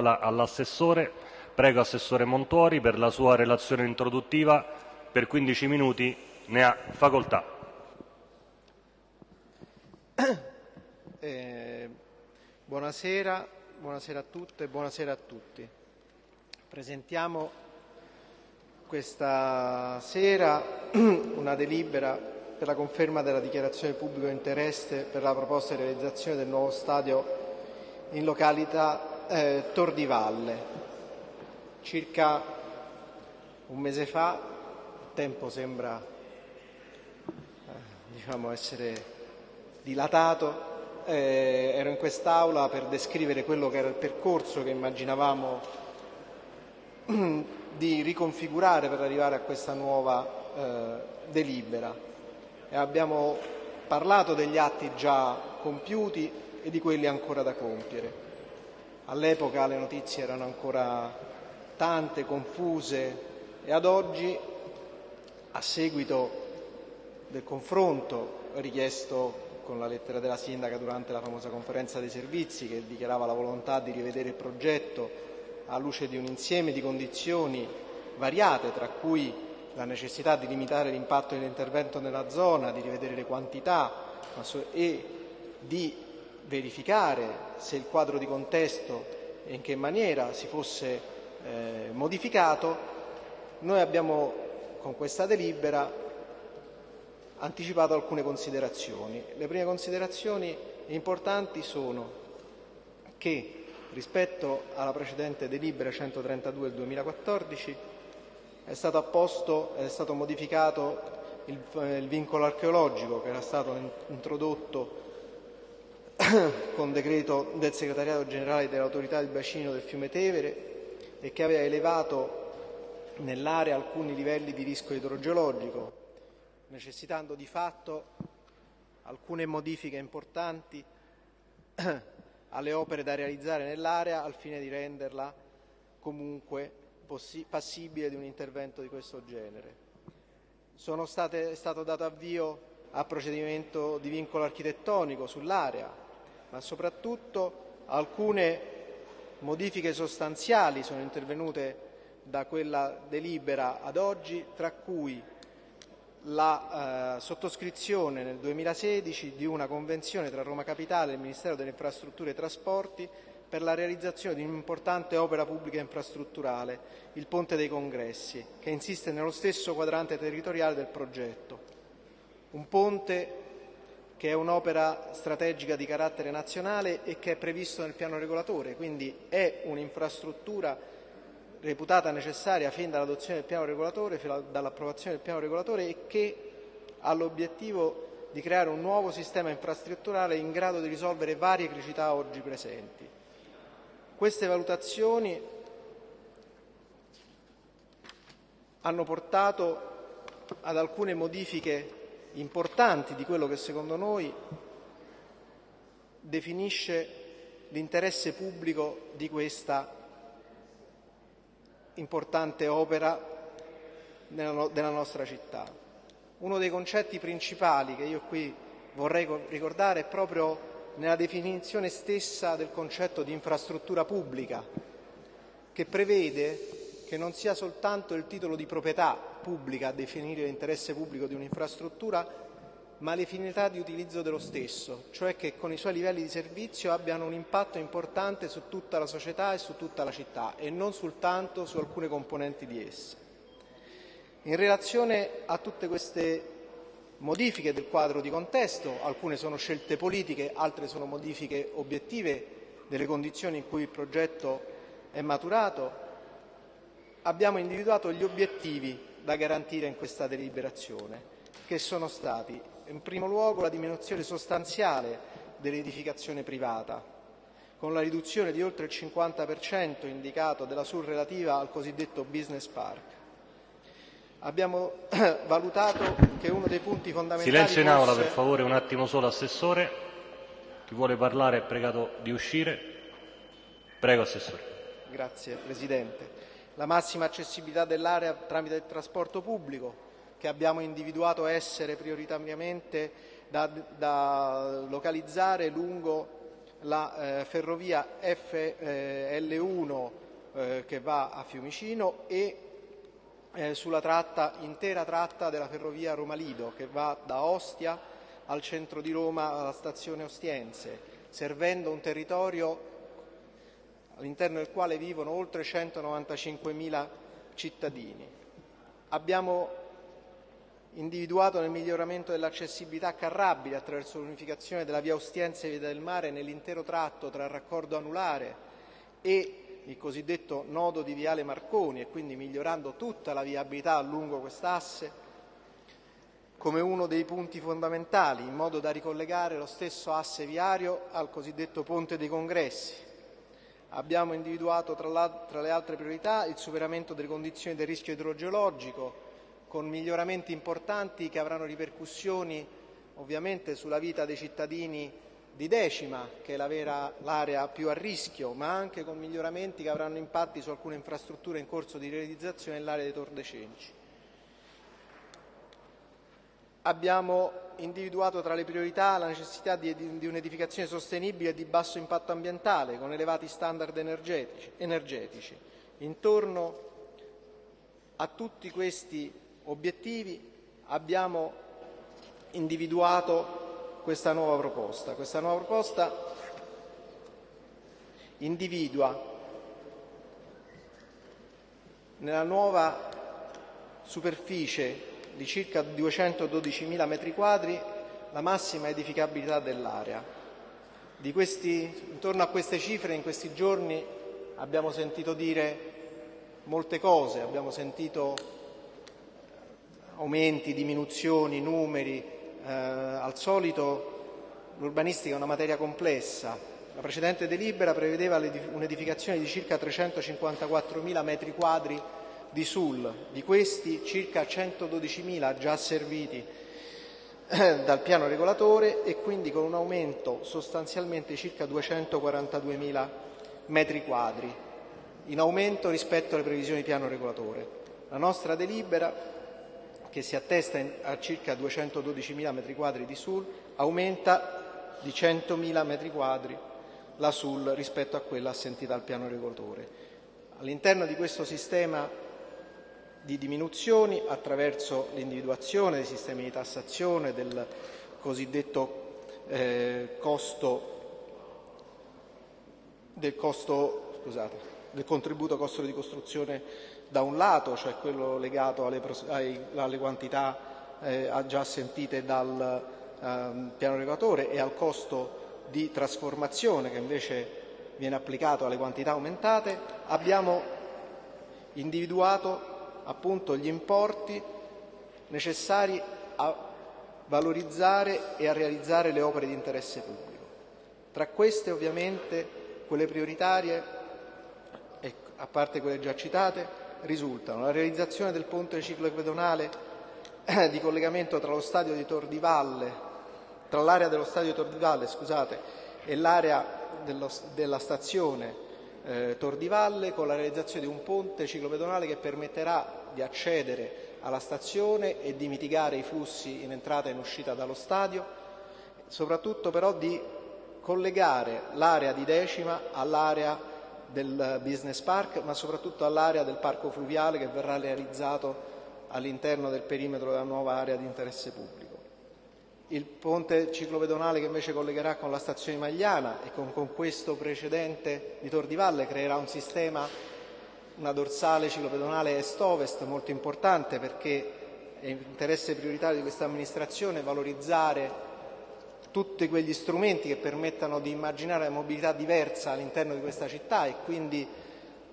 all'assessore. Prego Assessore Montuori per la sua relazione introduttiva. Per 15 minuti ne ha facoltà. Eh, buonasera, buonasera a tutte e buonasera a tutti. Presentiamo questa sera una delibera per la conferma della dichiarazione di pubblico interesse per la proposta di realizzazione del nuovo stadio in località eh, Tor di Valle. Circa un mese fa, il tempo sembra eh, diciamo essere dilatato, eh, ero in quest'Aula per descrivere quello che era il percorso che immaginavamo di riconfigurare per arrivare a questa nuova eh, delibera. E abbiamo parlato degli atti già compiuti e di quelli ancora da compiere. All'epoca le notizie erano ancora tante, confuse e ad oggi, a seguito del confronto richiesto con la lettera della sindaca durante la famosa conferenza dei servizi che dichiarava la volontà di rivedere il progetto alla luce di un insieme di condizioni variate, tra cui la necessità di limitare l'impatto dell'intervento nella zona, di rivedere le quantità e di verificare se il quadro di contesto e in che maniera si fosse eh, modificato, noi abbiamo con questa delibera anticipato alcune considerazioni. Le prime considerazioni importanti sono che rispetto alla precedente delibera 132 del 2014 è stato, apposto, è stato modificato il, il vincolo archeologico che era stato introdotto con decreto del Segretariato Generale dell'Autorità del Bacino del fiume Tevere e che aveva elevato nell'area alcuni livelli di rischio idrogeologico, necessitando di fatto alcune modifiche importanti alle opere da realizzare nell'area al fine di renderla comunque passibile di un intervento di questo genere. State, è stato dato avvio a procedimento di vincolo architettonico sull'area, ma soprattutto alcune modifiche sostanziali sono intervenute da quella delibera ad oggi, tra cui la eh, sottoscrizione nel 2016 di una convenzione tra Roma Capitale e il Ministero delle Infrastrutture e Trasporti per la realizzazione di un'importante opera pubblica infrastrutturale, il Ponte dei Congressi, che insiste nello stesso quadrante territoriale del progetto. Un ponte che è un'opera strategica di carattere nazionale e che è previsto nel piano regolatore, quindi è un'infrastruttura reputata necessaria fin dall'adozione del piano regolatore, dall'approvazione del piano regolatore e che ha l'obiettivo di creare un nuovo sistema infrastrutturale in grado di risolvere varie criticità oggi presenti. Queste valutazioni hanno portato ad alcune modifiche importanti di quello che secondo noi definisce l'interesse pubblico di questa importante opera della nostra città. Uno dei concetti principali che io qui vorrei ricordare è proprio nella definizione stessa del concetto di infrastruttura pubblica, che prevede che non sia soltanto il titolo di proprietà pubblica a definire l'interesse pubblico di un'infrastruttura, ma le finalità di utilizzo dello stesso, cioè che con i suoi livelli di servizio abbiano un impatto importante su tutta la società e su tutta la città e non soltanto su alcune componenti di essa. In relazione a tutte queste modifiche del quadro di contesto, alcune sono scelte politiche, altre sono modifiche obiettive delle condizioni in cui il progetto è maturato, abbiamo individuato gli obiettivi da garantire in questa deliberazione, che sono stati in primo luogo la diminuzione sostanziale dell'edificazione privata, con la riduzione di oltre il 50% indicato della SUR relativa al cosiddetto business park. Abbiamo valutato che uno dei punti fondamentali Silenzio in aula, fosse... per favore, un attimo solo, Assessore. Chi vuole parlare è pregato di uscire. Prego, Assessore. Grazie Presidente la massima accessibilità dell'area tramite il trasporto pubblico, che abbiamo individuato essere prioritariamente da, da localizzare lungo la eh, ferrovia FL1 eh, che va a Fiumicino e eh, sulla tratta, intera tratta della ferrovia Roma-Lido che va da Ostia al centro di Roma alla stazione Ostiense, servendo un territorio all'interno del quale vivono oltre 195.000 cittadini. Abbiamo individuato nel miglioramento dell'accessibilità carrabile attraverso l'unificazione della via Ostiense e via del Mare nell'intero tratto tra il raccordo anulare e il cosiddetto nodo di Viale Marconi e quindi migliorando tutta la viabilità lungo quest'asse come uno dei punti fondamentali in modo da ricollegare lo stesso asse viario al cosiddetto Ponte dei Congressi. Abbiamo individuato tra, le altre priorità il superamento delle condizioni del rischio idrogeologico con miglioramenti importanti che avranno ripercussioni ovviamente sulla vita dei cittadini di Decima, che è l'area la più a rischio, ma anche con miglioramenti che avranno impatti su alcune infrastrutture in corso di realizzazione nell'area dei Tordecenci. Abbiamo individuato tra le priorità la necessità di, di, di, un'edificazione sostenibile e di basso impatto ambientale, con elevati standard energetici. energetici. Intorno a tutti questi obiettivi abbiamo individuato questa nuova proposta. Questa nuova proposta individua nella nuova superficie di circa 212.000 metri quadri la massima edificabilità dell'area. intorno a queste cifre in questi giorni abbiamo sentito dire molte cose, abbiamo sentito aumenti, diminuzioni, numeri. Eh, al solito l'urbanistica è una materia complessa. La precedente delibera prevedeva un'edificazione di circa 354.000 metri quadri di SUL, di questi circa 112.000 già serviti dal piano regolatore e quindi con un aumento sostanzialmente circa 242.000 metri quadri, in aumento rispetto alle previsioni di piano regolatore. La nostra delibera che si attesta a circa 212.000 metri quadri di SUL, aumenta di 100.000 metri quadri la SUL rispetto a quella assentita al piano regolatore. All'interno di questo sistema di diminuzioni, attraverso l'individuazione dei sistemi di tassazione, del cosiddetto eh, costo, del, costo scusate, del contributo costo di costruzione da un lato, cioè quello legato alle, alle quantità eh, già sentite dal eh, piano regolatore e al costo di trasformazione che invece viene applicato alle quantità aumentate, abbiamo individuato appunto gli importi necessari a valorizzare e a realizzare le opere di interesse pubblico. Tra queste ovviamente quelle prioritarie, a parte quelle già citate, risultano la realizzazione del ponte ciclopedonale eh, di collegamento tra l'area dello stadio di Tor di Valle scusate, e l'area dello, della stazione eh, Tor di Valle con la realizzazione di un ponte ciclopedonale che permetterà di accedere alla stazione e di mitigare i flussi in entrata e in uscita dallo stadio, soprattutto però di collegare l'area di Decima all'area del business park, ma soprattutto all'area del parco fluviale che verrà realizzato all'interno del perimetro della nuova area di interesse pubblico. Il ponte ciclopedonale che invece collegherà con la stazione Magliana e con, con questo precedente di Tor di Valle creerà un sistema, una dorsale ciclopedonale est-ovest molto importante perché è interesse prioritario di questa amministrazione valorizzare tutti quegli strumenti che permettano di immaginare una mobilità diversa all'interno di questa città e quindi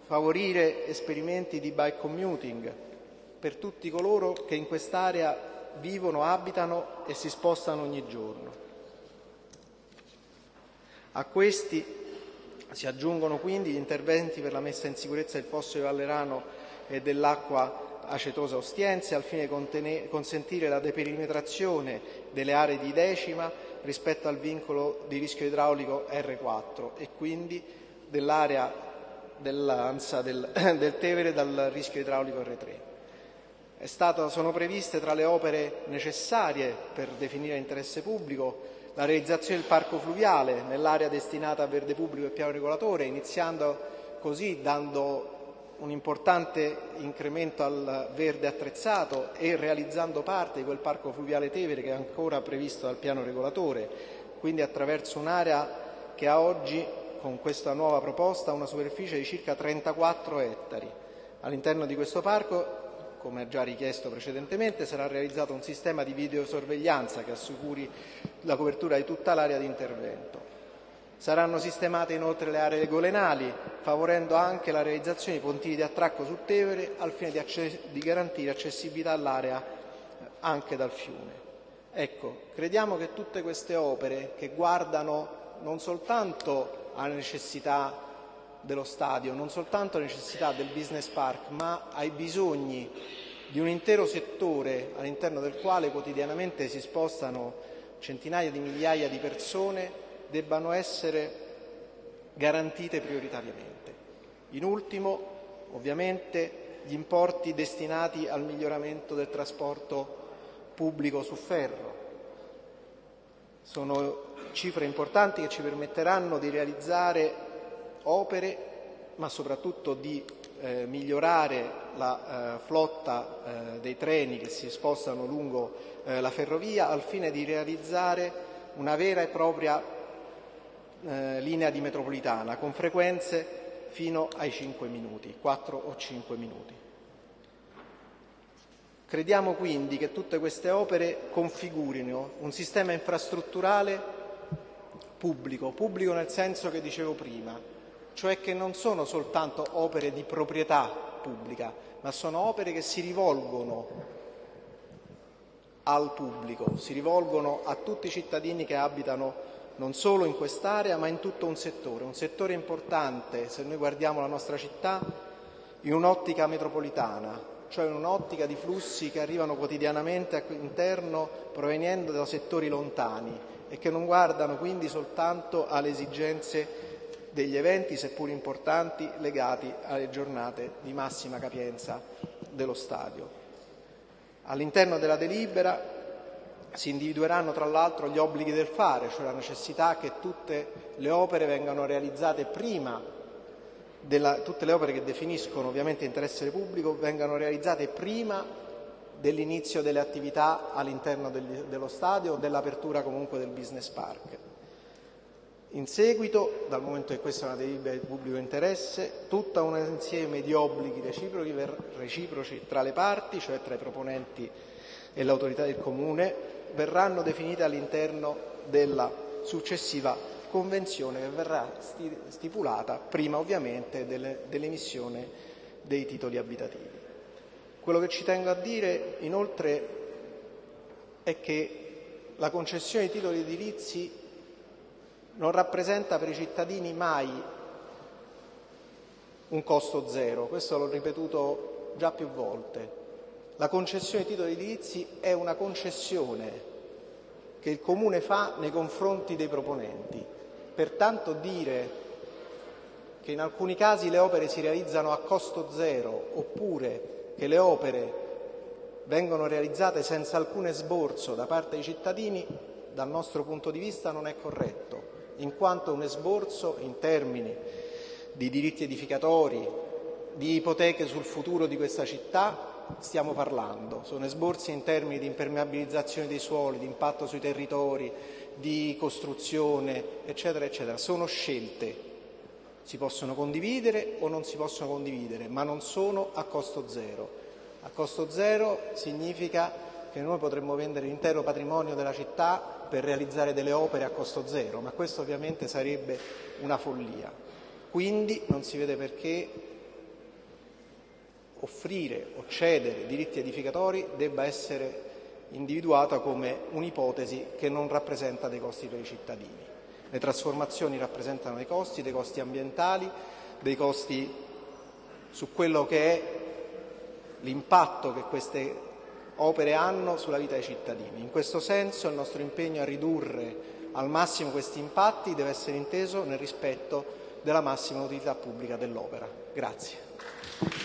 favorire esperimenti di bike commuting per tutti coloro che in quest'area vivono, abitano e si spostano ogni giorno. A questi si aggiungono quindi gli interventi per la messa in sicurezza del fosso di Vallerano e dell'acqua acetosa ostiense al fine di consentire la deperimetrazione delle aree di decima rispetto al vincolo di rischio idraulico R4 e quindi dell'area dell'ANSA del, del Tevere dal rischio idraulico R3. Stato, sono previste tra le opere necessarie per definire interesse pubblico la realizzazione del parco fluviale nell'area destinata a verde pubblico e piano regolatore, iniziando così dando un importante incremento al verde attrezzato e realizzando parte di quel parco fluviale Tevere che è ancora previsto dal piano regolatore, quindi attraverso un'area che ha oggi con questa nuova proposta una superficie di circa 34 ettari. All'interno di questo parco come già richiesto precedentemente, sarà realizzato un sistema di videosorveglianza che assicuri la copertura di tutta l'area di intervento. Saranno sistemate inoltre le aree golenali, favorendo anche la realizzazione di pontili di attracco su Tevere al fine di, di garantire accessibilità all'area anche dal fiume. Ecco, crediamo che tutte queste opere che guardano non soltanto alla necessità dello stadio, non soltanto alle necessità del business park, ma ai bisogni di un intero settore all'interno del quale quotidianamente si spostano centinaia di migliaia di persone, debbano essere garantite prioritariamente. In ultimo, ovviamente, gli importi destinati al miglioramento del trasporto pubblico su ferro. Sono cifre importanti che ci permetteranno di realizzare opere, ma soprattutto di eh, migliorare la eh, flotta eh, dei treni che si spostano lungo eh, la ferrovia al fine di realizzare una vera e propria eh, linea di metropolitana con frequenze fino ai 5 minuti, 4 o 5 minuti. Crediamo quindi che tutte queste opere configurino un sistema infrastrutturale pubblico, pubblico nel senso che dicevo prima, cioè che non sono soltanto opere di proprietà pubblica, ma sono opere che si rivolgono al pubblico, si rivolgono a tutti i cittadini che abitano non solo in quest'area ma in tutto un settore, un settore importante se noi guardiamo la nostra città in un'ottica metropolitana, cioè in un'ottica di flussi che arrivano quotidianamente all'interno proveniendo da settori lontani e che non guardano quindi soltanto alle esigenze degli eventi, seppur importanti, legati alle giornate di massima capienza dello stadio. All'interno della delibera si individueranno tra l'altro gli obblighi del fare, cioè la necessità che tutte le opere vengano realizzate prima della, tutte le opere che definiscono ovviamente interesse pubblico vengano realizzate prima dell'inizio delle attività all'interno dello stadio o dell'apertura comunque del business park. In seguito, dal momento che questa è una delibera di pubblico interesse, tutto un insieme di obblighi reciproci, reciproci tra le parti, cioè tra i proponenti e l'autorità del Comune, verranno definite all'interno della successiva convenzione che verrà stipulata prima ovviamente dell'emissione dei titoli abitativi. Quello che ci tengo a dire inoltre è che la concessione di titoli edilizi non rappresenta per i cittadini mai un costo zero, questo l'ho ripetuto già più volte. La concessione di titoli edilizi è una concessione che il Comune fa nei confronti dei proponenti. Pertanto dire che in alcuni casi le opere si realizzano a costo zero oppure che le opere vengono realizzate senza alcun esborso da parte dei cittadini, dal nostro punto di vista non è corretto in quanto un esborso in termini di diritti edificatori, di ipoteche sul futuro di questa città stiamo parlando. Sono esborsi in termini di impermeabilizzazione dei suoli, di impatto sui territori, di costruzione, eccetera, eccetera. Sono scelte. Si possono condividere o non si possono condividere, ma non sono a costo zero. A costo zero significa che noi potremmo vendere l'intero patrimonio della città per realizzare delle opere a costo zero, ma questo ovviamente sarebbe una follia. Quindi non si vede perché offrire o cedere diritti edificatori debba essere individuata come un'ipotesi che non rappresenta dei costi per i cittadini. Le trasformazioni rappresentano dei costi, dei costi ambientali, dei costi su quello che è l'impatto che queste opere hanno sulla vita dei cittadini. In questo senso il nostro impegno a ridurre al massimo questi impatti deve essere inteso nel rispetto della massima utilità pubblica dell'opera. Grazie.